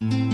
Mm-hmm.